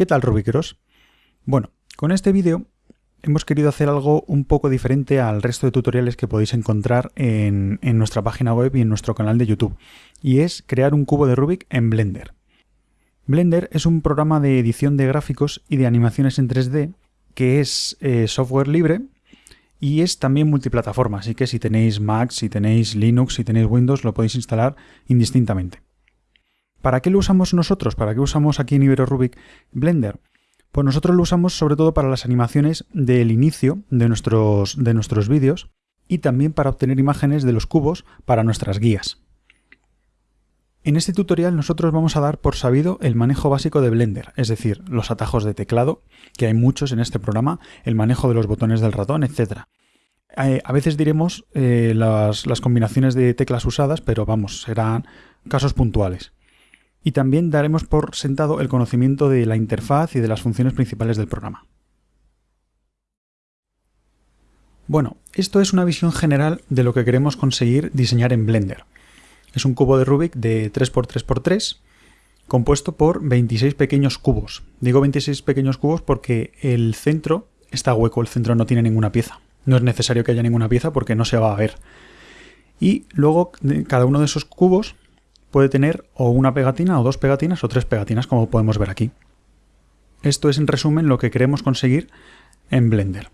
¿Qué tal Rubiqueros? Bueno, con este vídeo hemos querido hacer algo un poco diferente al resto de tutoriales que podéis encontrar en, en, nuestra página web y en nuestro canal de YouTube, y es crear un cubo de Rubik en Blender. Blender es un programa de edición de gráficos y de animaciones en 3D que es eh, software libre y es también multiplataforma, así que si tenéis Mac, si tenéis Linux, si tenéis Windows, lo podéis instalar indistintamente. ¿Para qué lo usamos nosotros? ¿Para qué usamos aquí en Ibero Rubik Blender? Pues nosotros lo usamos sobre todo para las animaciones del inicio de nuestros, de nuestros vídeos y también para obtener imágenes de los cubos para nuestras guías. En este tutorial nosotros vamos a dar por sabido el manejo básico de Blender, es decir, los atajos de teclado, que hay muchos en este programa, el manejo de los botones del ratón, etc. Eh, a veces diremos eh, las, las combinaciones de teclas usadas, pero vamos, serán casos puntuales y también daremos por sentado el conocimiento de la interfaz y de las funciones principales del programa. Bueno, esto es una visión general de lo que queremos conseguir diseñar en Blender. Es un cubo de Rubik de 3x3x3 compuesto por 26 pequeños cubos. Digo 26 pequeños cubos porque el centro está hueco, el centro no tiene ninguna pieza. No es necesario que haya ninguna pieza porque no se va a ver. Y luego cada uno de esos cubos puede tener o una pegatina o dos pegatinas o tres pegatinas como podemos ver aquí. Esto es en resumen lo que queremos conseguir en Blender.